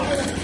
Wow.